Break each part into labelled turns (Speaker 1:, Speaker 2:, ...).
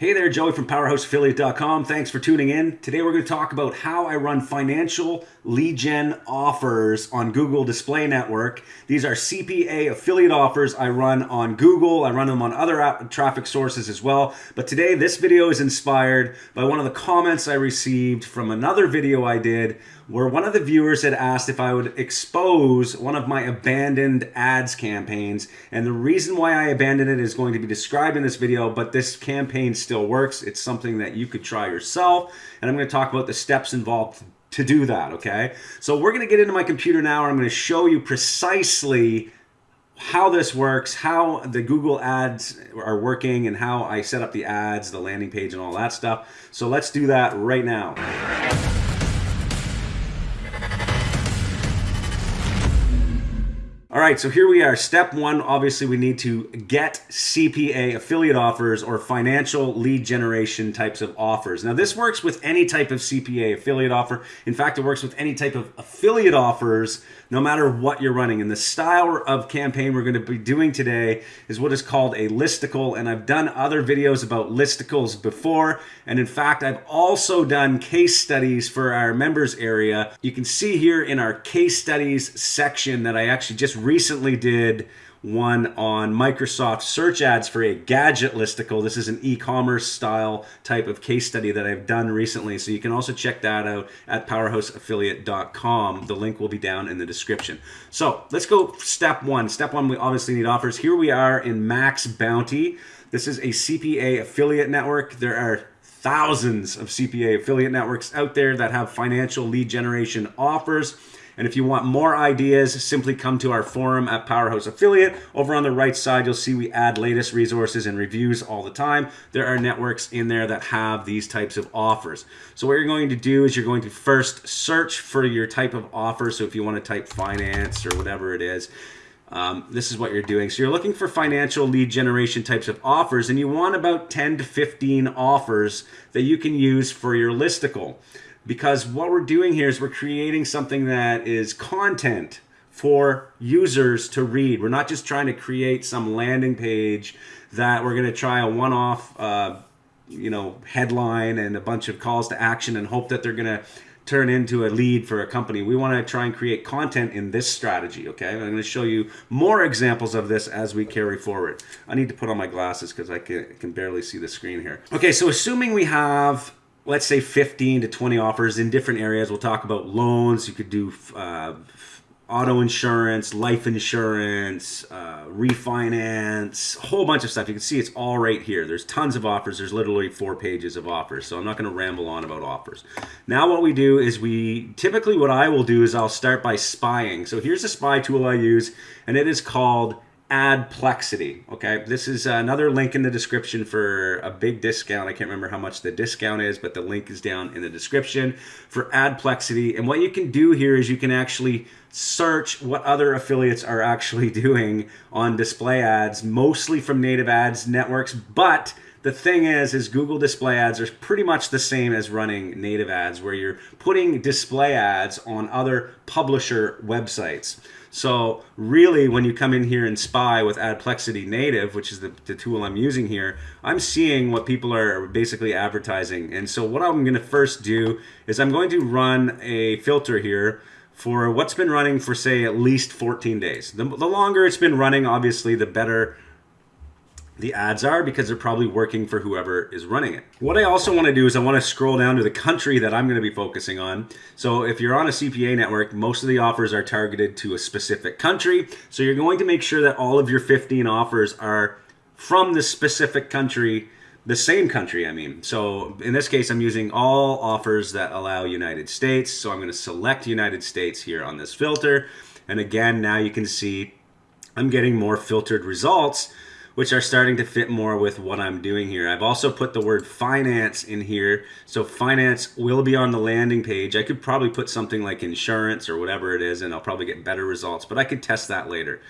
Speaker 1: Hey there, Joey from PowerhouseAffiliate.com. Thanks for tuning in. Today we're going to talk about how I run financial lead gen offers on Google Display Network. These are CPA affiliate offers I run on Google. I run them on other traffic sources as well. But today this video is inspired by one of the comments I received from another video I did where one of the viewers had asked if I would expose one of my abandoned ads campaigns. And the reason why I abandoned it is going to be described in this video, but this campaign still works. It's something that you could try yourself. And I'm going to talk about the steps involved to do that, okay? So we're going to get into my computer now and I'm going to show you precisely how this works, how the Google ads are working and how I set up the ads, the landing page and all that stuff. So let's do that right now. Right, so here we are. Step one, obviously we need to get CPA affiliate offers or financial lead generation types of offers. Now this works with any type of CPA affiliate offer. In fact, it works with any type of affiliate offers, no matter what you're running. And the style of campaign we're gonna be doing today is what is called a listicle. And I've done other videos about listicles before. And in fact, I've also done case studies for our members area. You can see here in our case studies section that I actually just recently did one on Microsoft search ads for a gadget listicle. This is an e-commerce style type of case study that I've done recently. So you can also check that out at powerhouseaffiliate.com. The link will be down in the description. So let's go step one. Step one, we obviously need offers. Here we are in Max Bounty. This is a CPA affiliate network. There are thousands of CPA affiliate networks out there that have financial lead generation offers. And if you want more ideas, simply come to our forum at Powerhouse Affiliate. Over on the right side, you'll see we add latest resources and reviews all the time. There are networks in there that have these types of offers. So what you're going to do is you're going to first search for your type of offer. So if you want to type finance or whatever it is, um, this is what you're doing. So you're looking for financial lead generation types of offers, and you want about 10 to 15 offers that you can use for your listicle because what we're doing here is we're creating something that is content for users to read. We're not just trying to create some landing page that we're going to try a one-off, uh, you know, headline and a bunch of calls to action and hope that they're going to turn into a lead for a company. We want to try and create content in this strategy, okay? I'm going to show you more examples of this as we carry forward. I need to put on my glasses because I can, can barely see the screen here. Okay, so assuming we have let's say 15 to 20 offers in different areas. We'll talk about loans. You could do uh, auto insurance, life insurance, uh, refinance, a whole bunch of stuff. You can see it's all right here. There's tons of offers. There's literally four pages of offers. So I'm not going to ramble on about offers. Now what we do is we, typically what I will do is I'll start by spying. So here's a spy tool I use and it is called Adplexity. Okay, this is another link in the description for a big discount. I can't remember how much the discount is, but the link is down in the description for Adplexity. And what you can do here is you can actually search what other affiliates are actually doing on display ads, mostly from native ads networks, but the thing is, is Google display ads are pretty much the same as running native ads where you're putting display ads on other publisher websites. So really, when you come in here and spy with Adplexity Native, which is the, the tool I'm using here, I'm seeing what people are basically advertising. And so what I'm going to first do is I'm going to run a filter here for what's been running for, say, at least 14 days. The, the longer it's been running, obviously, the better the ads are because they're probably working for whoever is running it. What I also want to do is I want to scroll down to the country that I'm going to be focusing on. So if you're on a CPA network, most of the offers are targeted to a specific country. So you're going to make sure that all of your 15 offers are from the specific country, the same country, I mean. So in this case, I'm using all offers that allow United States. So I'm going to select United States here on this filter. And again, now you can see I'm getting more filtered results which are starting to fit more with what I'm doing here. I've also put the word finance in here. So finance will be on the landing page. I could probably put something like insurance or whatever it is, and I'll probably get better results, but I could test that later.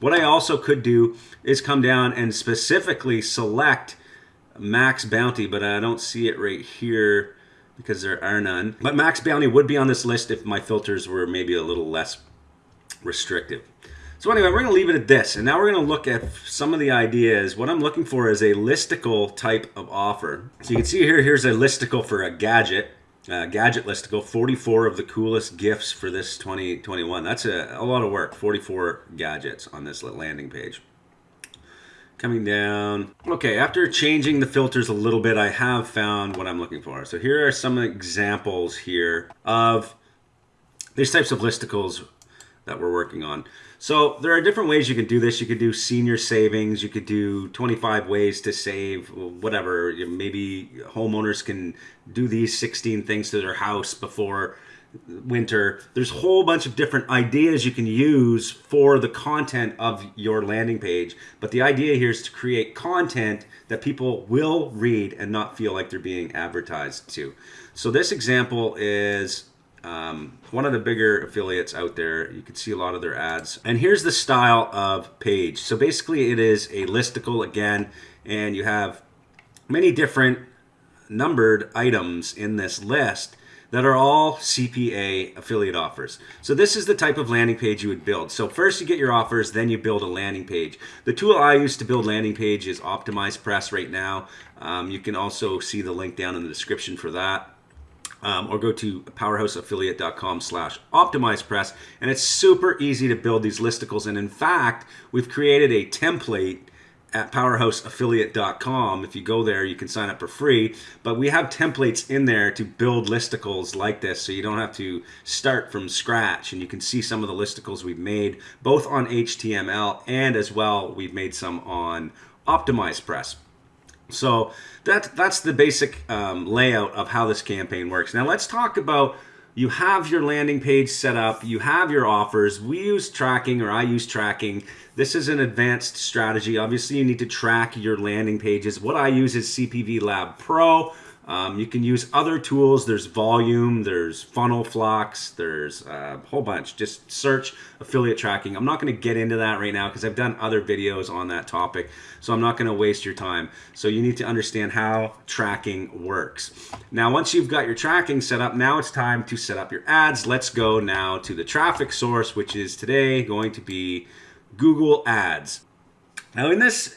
Speaker 1: What I also could do is come down and specifically select max bounty, but I don't see it right here because there are none. But max bounty would be on this list if my filters were maybe a little less restrictive. So anyway, we're going to leave it at this. And now we're going to look at some of the ideas. What I'm looking for is a listicle type of offer. So you can see here, here's a listicle for a gadget. Uh, gadget listicle, 44 of the coolest gifts for this 2021. That's a, a lot of work, 44 gadgets on this landing page. Coming down. Okay, after changing the filters a little bit, I have found what I'm looking for. So here are some examples here of these types of listicles that we're working on. So there are different ways you can do this. You could do senior savings. You could do 25 ways to save, whatever. Maybe homeowners can do these 16 things to their house before winter. There's a whole bunch of different ideas you can use for the content of your landing page. But the idea here is to create content that people will read and not feel like they're being advertised to. So this example is um, one of the bigger affiliates out there. You can see a lot of their ads. And here's the style of page. So basically it is a listicle again, and you have many different numbered items in this list that are all CPA affiliate offers. So this is the type of landing page you would build. So first you get your offers, then you build a landing page. The tool I use to build landing page is OptimizePress right now. Um, you can also see the link down in the description for that um, or go to powerhouseaffiliate.com slash optimizepress and it's super easy to build these listicles. And in fact we've created a template at powerhouseaffiliate.com if you go there you can sign up for free but we have templates in there to build listicles like this so you don't have to start from scratch. And you can see some of the listicles we've made both on html and as well we've made some on optimizepress so that that's the basic um, layout of how this campaign works. Now let's talk about you have your landing page set up, you have your offers. We use tracking or I use tracking. This is an advanced strategy. Obviously, you need to track your landing pages. What I use is CPV Lab Pro. Um, you can use other tools. There's Voluum, there's Funnel Flux, there's a whole bunch. Just search affiliate tracking. I'm not going to get into that right now because I've done other videos on that topic, so I'm not going to waste your time. So you need to understand how tracking works. Now, once you've got your tracking set up, now it's time to set up your ads. Let's go now to the traffic source, which is today going to be Google Ads. Now, in this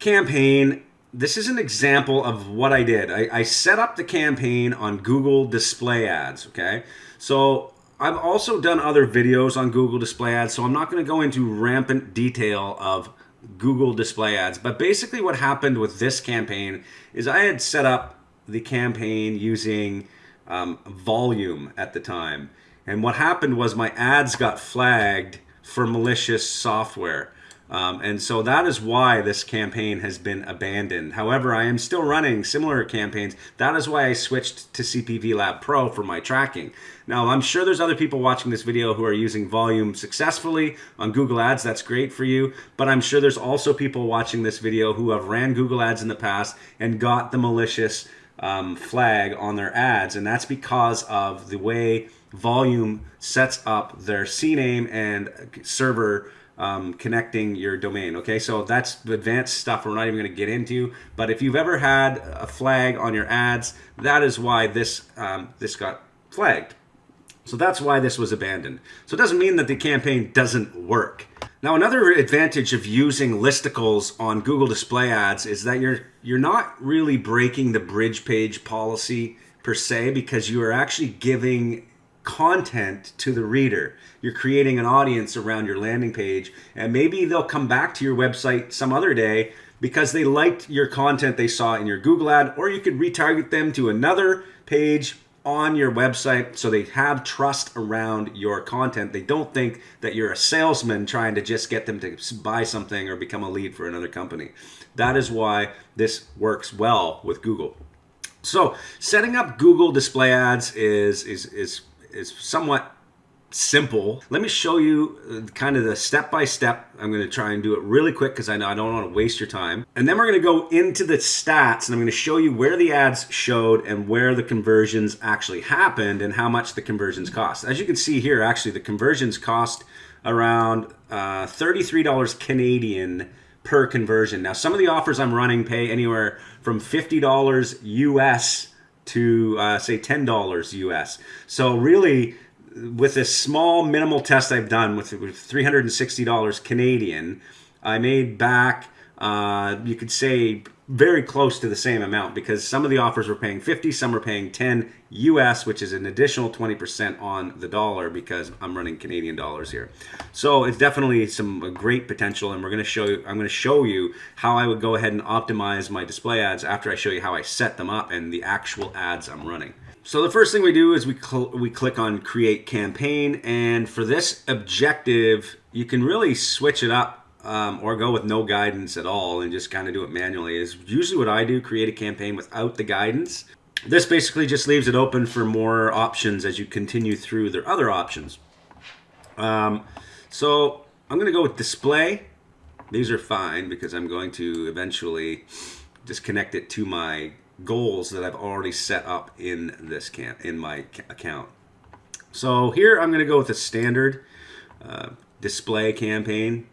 Speaker 1: campaign, this is an example of what I did. I, I, set up the campaign on Google Display Ads, okay? So I've also done other videos on Google Display Ads, so I'm not going to go into rampant detail of Google Display Ads. But basically what happened with this campaign is I had set up the campaign using um, Voluum at the time. And what happened was my ads got flagged for malicious software. Um, and so that is why this campaign has been abandoned. However, I am still running similar campaigns. That is why I switched to CPV Lab Pro for my tracking. Now, I'm sure there's other people watching this video who are using Voluum successfully on Google Ads. That's great for you. But I'm sure there's also people watching this video who have ran Google Ads in the past and got the malicious um, flag on their ads. And that's because of the way Voluum sets up their CNAME and server um, connecting your domain. Okay, so that's advanced stuff we're not even going to get into. But if you've ever had a flag on your ads, that is why this um, this got flagged. So that's why this was abandoned. So it doesn't mean that the campaign doesn't work. Now another advantage of using listicles on Google Display Ads is that you're you're not really breaking the bridge page policy per se because you are actually giving content to the reader. You're creating an audience around your landing page, and maybe they'll come back to your website some other day because they liked your content they saw in your Google ad, or you could retarget them to another page on your website so they have trust around your content. They don't think that you're a salesman trying to just get them to buy something or become a lead for another company. That is why this works well with Google. So setting up Google display ads is, is, is is somewhat simple. Let me show you uh, kind of the step by step. I'm going to try and do it really quick because I know I don't want to waste your time. And then we're going to go into the stats and I'm going to show you where the ads showed and where the conversions actually happened and how much the conversions cost. As you can see here, actually the conversions cost around uh, $33 Canadian per conversion. Now some of the offers I'm running pay anywhere from $50 US to uh, say $10 US. So really with this small minimal test I've done with, with $360 Canadian, I made back, uh, you could say, very close to the same amount because some of the offers were paying 50, some were paying 10 US, which is an additional 20% on the dollar because I'm running Canadian dollars here. So it's definitely some great potential and we're going to show you, I'm going to show you how I would go ahead and optimize my display ads after I show you how I set them up and the actual ads I'm running. So the first thing we do is we, cl we click on create campaign and for this objective, you can really switch it up um, or go with no guidance at all and just kind of do it manually is usually what I do, create a campaign without the guidance. This basically just leaves it open for more options as you continue through their other options. Um, so I'm going to go with display. These are fine because I'm going to eventually just connect it to my goals that I've already set up in this camp in my account. So here I'm going to go with a standard uh, display campaign.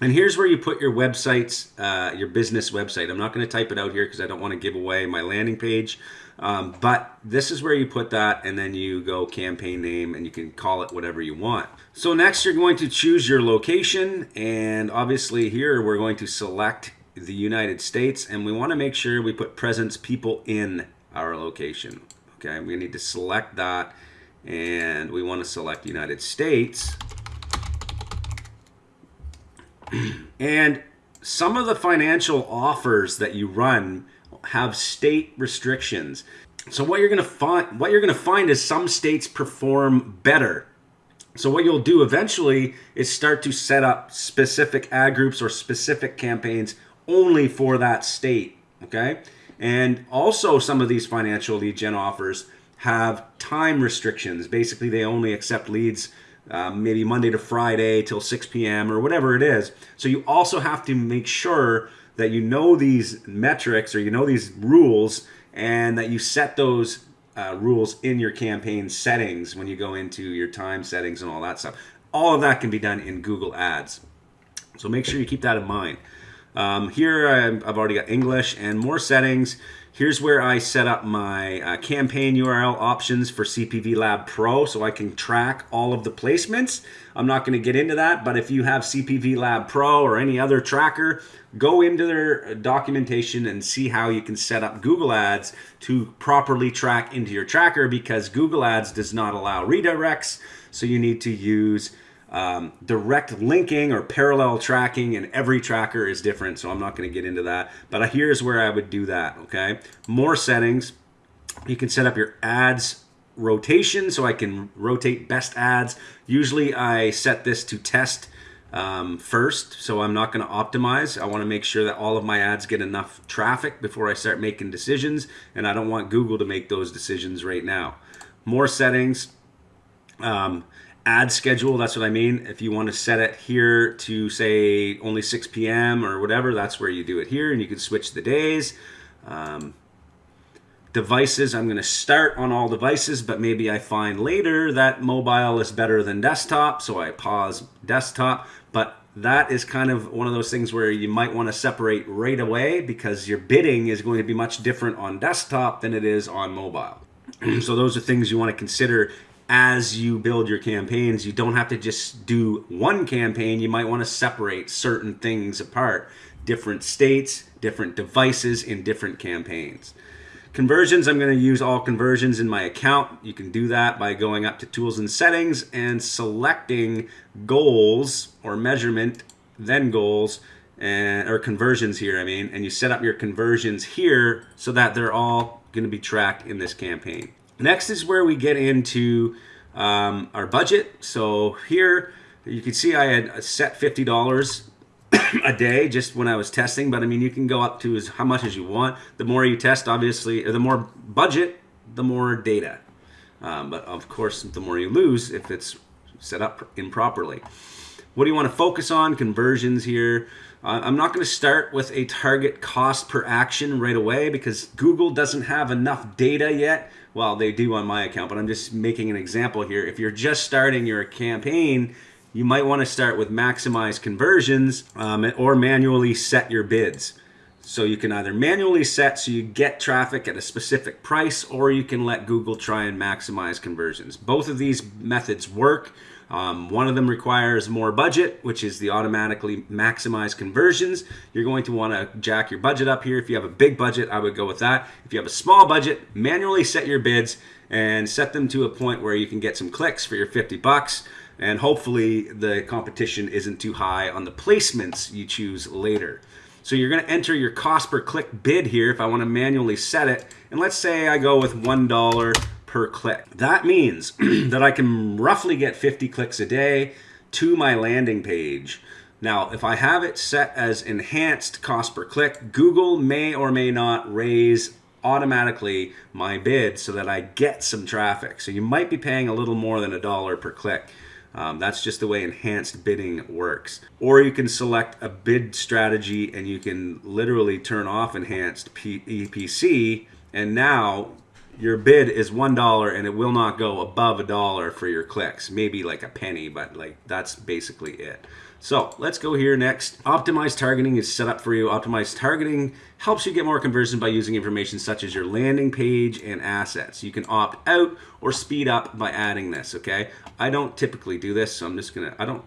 Speaker 1: And here's where you put your websites, uh, your business website. I'm not going to type it out here because I don't want to give away my landing page. Um, but this is where you put that and then you go campaign name and you can call it whatever you want. So next you're going to choose your location and obviously here we're going to select the United States and we want to make sure we put presence people in our location. Okay, we need to select that and we want to select United States and some of the financial offers that you run have state restrictions. So what you're going to find what you're going to find is some states perform better. So what you'll do eventually is start to set up specific ad groups or specific campaigns only for that state, okay? And also some of these financial lead gen offers have time restrictions. Basically, they only accept leads um, maybe Monday to Friday till 6 p.m. or whatever it is. So you also have to make sure that you know these metrics or you know these rules and that you set those uh, rules in your campaign settings when you go into your time settings and all that stuff. All of that can be done in Google Ads. So make sure you keep that in mind. Um, here I've already got English and more settings. Here's where I set up my uh, campaign URL options for CPV Lab Pro so I can track all of the placements. I'm not going to get into that, but if you have CPV Lab Pro or any other tracker, go into their documentation and see how you can set up Google Ads to properly track into your tracker because Google Ads does not allow redirects, so you need to use um, direct linking or parallel tracking and every tracker is different so I'm not going to get into that but here's where I would do that okay? More settings. You can set up your ads rotation so I can rotate best ads. Usually I set this to test um, first so I'm not going to optimize. I want to make sure that all of my ads get enough traffic before I start making decisions and I don't want Google to make those decisions right now. More settings. Um, ad schedule. That's what I mean. If you want to set it here to say only 6 p.m. or whatever, that's where you do it here and you can switch the days. Um, devices, I'm going to start on all devices, but maybe I find later that mobile is better than desktop, so I pause desktop. But that is kind of one of those things where you might want to separate right away because your bidding is going to be much different on desktop than it is on mobile. so those are things you want to consider as you build your campaigns, you don't have to just do one campaign. You might want to separate certain things apart, different states, different devices in different campaigns. Conversions, I'm going to use all conversions in my account. You can do that by going up to tools and settings and selecting goals or measurement, then goals, and or conversions here, I mean, and you set up your conversions here so that they're all going to be tracked in this campaign. Next is where we get into um, our budget. So here you can see I had set $50 a day just when I was testing, but I mean, you can go up to as how much as you want. The more you test, obviously, the more budget, the more data. Um, but of course, the more you lose if it's set up improperly. What do you want to focus on? Conversions here. Uh, I'm not going to start with a target cost per action right away because Google doesn't have enough data yet. Well, they do on my account, but I'm just making an example here. If you're just starting your campaign, you might want to start with maximize conversions um, or manually set your bids. So you can either manually set so you get traffic at a specific price, or you can let Google try and maximize conversions. Both of these methods work. Um, one of them requires more budget, which is the automatically maximize conversions. You're going to want to jack your budget up here. If you have a big budget, I would go with that. If you have a small budget, manually set your bids and set them to a point where you can get some clicks for your 50 bucks. And hopefully the competition isn't too high on the placements you choose later. So you're going to enter your cost per click bid here if I want to manually set it. And let's say I go with $1 per click. That means that I can roughly get 50 clicks a day to my landing page. Now, if I have it set as enhanced cost per click, Google may or may not raise automatically my bid so that I get some traffic. So you might be paying a little more than a dollar per click. Um, that's just the way enhanced bidding works. Or you can select a bid strategy and you can literally turn off enhanced P EPC and now your bid is one dollar and it will not go above a dollar for your clicks. Maybe like a penny but like that's basically it. So let's go here next. Optimized targeting is set up for you. Optimized targeting helps you get more conversion by using information such as your landing page and assets. You can opt out or speed up by adding this okay? I don't typically do this so i'm just gonna i don't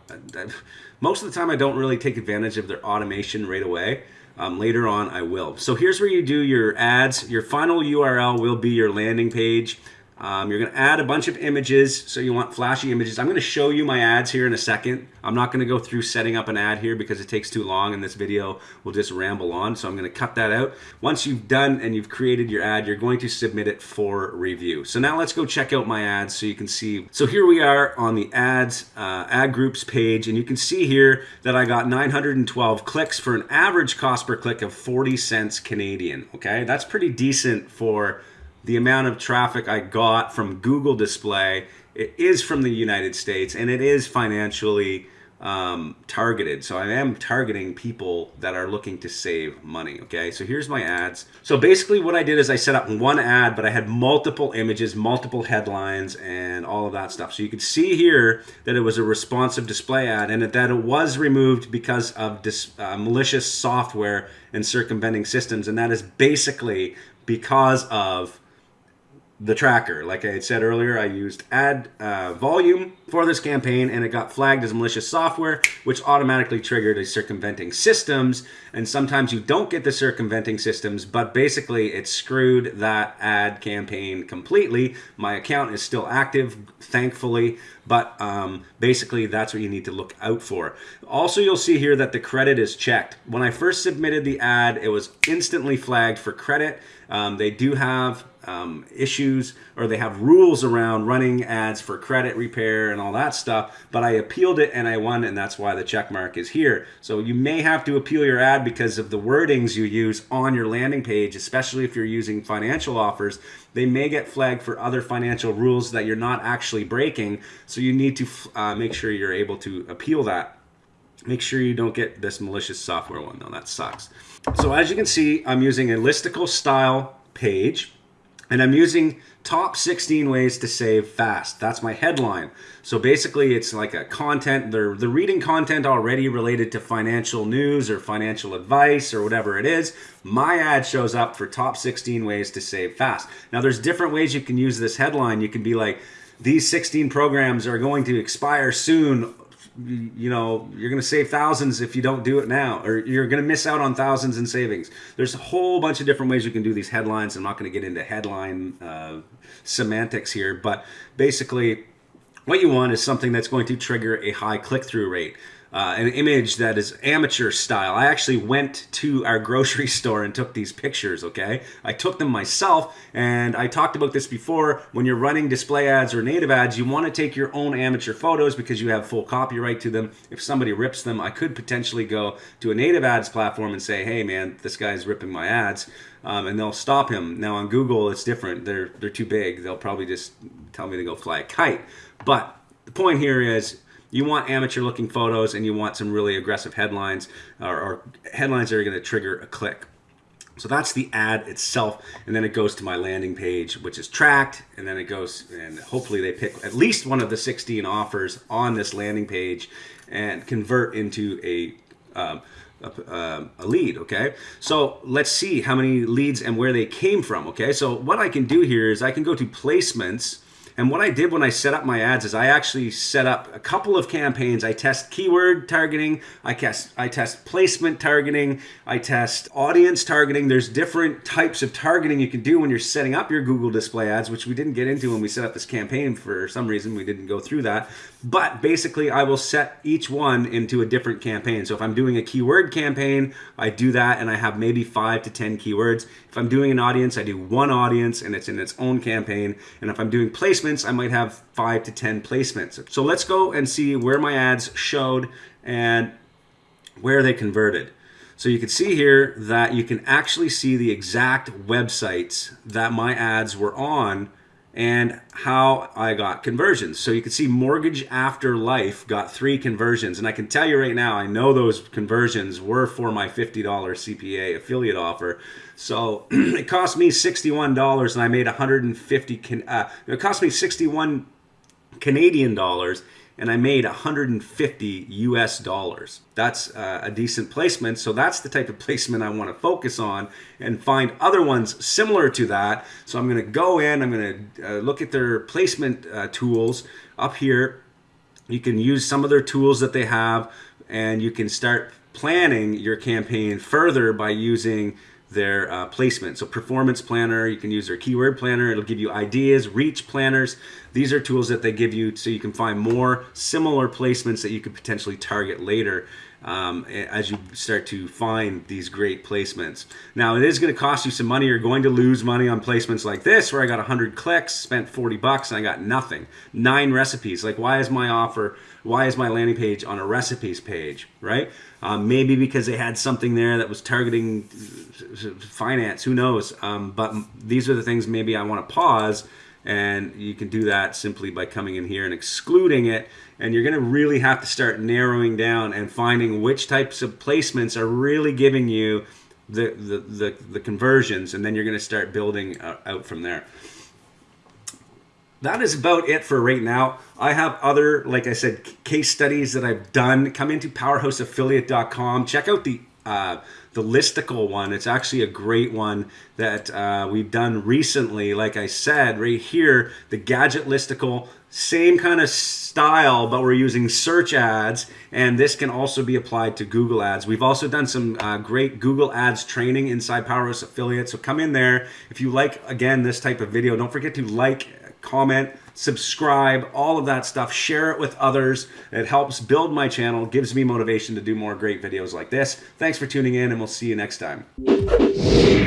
Speaker 1: most of the time i don't really take advantage of their automation right away um, later on, I will. So here's where you do your ads. Your final URL will be your landing page. Um, you're going to add a bunch of images, so you want flashy images. I'm going to show you my ads here in a second. I'm not going to go through setting up an ad here because it takes too long and this video will just ramble on, so I'm going to cut that out. Once you've done and you've created your ad, you're going to submit it for review. So now let's go check out my ads so you can see. So here we are on the ads, uh, ad groups page, and you can see here that I got 912 clicks for an average cost per click of 40 cents Canadian, okay? That's pretty decent for the amount of traffic I got from Google Display it is from the United States and it is financially um, targeted. So I am targeting people that are looking to save money. Okay, so here's my ads. So basically, what I did is I set up one ad, but I had multiple images, multiple headlines, and all of that stuff. So you could see here that it was a responsive display ad and that it was removed because of uh, malicious software and circumventing systems. And that is basically because of the tracker. Like I had said earlier, I used ad uh, Voluum for this campaign and it got flagged as malicious software, which automatically triggered a circumventing systems. And sometimes you don't get the circumventing systems, but basically it screwed that ad campaign completely. My account is still active, thankfully, but um, basically that's what you need to look out for. Also, you'll see here that the credit is checked. When I first submitted the ad, it was instantly flagged for credit. Um, they do have um, issues or they have rules around running ads for credit repair and all that stuff. But I appealed it and I won, and that's why the check mark is here. So you may have to appeal your ad because of the wordings you use on your landing page, especially if you're using financial offers. They may get flagged for other financial rules that you're not actually breaking. So you need to uh, make sure you're able to appeal that. Make sure you don't get this malicious software one, though. That sucks. So as you can see, I'm using a listicle style page and I'm using top 16 ways to save fast. That's my headline. So basically it's like a content, they're, they're reading content already related to financial news or financial advice or whatever it is. My ad shows up for top 16 ways to save fast. Now there's different ways you can use this headline. You can be like, these 16 programs are going to expire soon you know you're going to save thousands if you don't do it now or you're going to miss out on thousands in savings. There's a whole bunch of different ways you can do these headlines. I'm not going to get into headline uh, semantics here but basically what you want is something that's going to trigger a high click-through rate uh, an image that is amateur style. I actually went to our grocery store and took these pictures, okay? I took them myself, and I talked about this before. When you're running display ads or native ads, you want to take your own amateur photos because you have full copyright to them. If somebody rips them, I could potentially go to a native ads platform and say, hey man, this guy's ripping my ads. Um, and they'll stop him. Now on Google, it's different. They're they're too big. They'll probably just tell me to go fly a kite. But the point here is you want amateur looking photos and you want some really aggressive headlines or, or headlines that are going to trigger a click. So that's the ad itself, and then it goes to my landing page, which is tracked, and then it goes, and hopefully they pick at least one of the 16 offers on this landing page and convert into a um, a, um, a, lead, okay? So let's see how many leads and where they came from, okay? So what I can do here is I can go to placements and what I did when I set up my ads is I actually set up a couple of campaigns. I test keyword targeting, I test I test placement targeting, I test audience targeting. There's different types of targeting you can do when you're setting up your Google display ads, which we didn't get into when we set up this campaign for some reason. We didn't go through that. But basically, I will set each one into a different campaign. So if I'm doing a keyword campaign, I do that and I have maybe five to 10 keywords. If I'm doing an audience, I do one audience and it's in its own campaign. And if I'm doing placements, I might have five to 10 placements. So let's go and see where my ads showed and where they converted. So you can see here that you can actually see the exact websites that my ads were on and how I got conversions. So you can see Mortgage After Life got three conversions. And I can tell you right now, I know those conversions were for my $50 CPA affiliate offer. So it cost me $61 and I made 150, uh, it cost me 61 Canadian dollars and I made 150 US dollars. That's uh, a decent placement. So that's the type of placement I want to focus on and find other ones similar to that. So I'm going to go in, I'm going to uh, look at their placement uh, tools up here. You can use some of their tools that they have and you can start planning your campaign further by using their uh, placement. So performance planner, you can use their keyword planner. It'll give you ideas, reach planners. These are tools that they give you so you can find more similar placements that you could potentially target later um, as you start to find these great placements. Now it is going to cost you some money. You're going to lose money on placements like this where I got 100 clicks, spent 40 bucks and I got nothing. Nine recipes. Like why is my offer, why is my landing page on a recipes page, right? Um, maybe because they had something there that was targeting finance, who knows? Um, but these are the things maybe I want to pause and you can do that simply by coming in here and excluding it and you're going to really have to start narrowing down and finding which types of placements are really giving you the the, the, the conversions and then you're going to start building uh, out from there that is about it for right now. I have other, like I said, case studies that I've done. Come into powerhouseaffiliate.com. Check out the uh, the listicle one. It's actually a great one that uh, we've done recently. Like I said, right here, the gadget listicle, same kind of style, but we're using search ads, and this can also be applied to Google ads. We've also done some uh, great Google ads training inside Powerhouse Affiliate, so come in there. If you like, again, this type of video, don't forget to like, comment, subscribe, all of that stuff. Share it with others. It helps build my channel, gives me motivation to do more great videos like this. Thanks for tuning in, and we'll see you next time.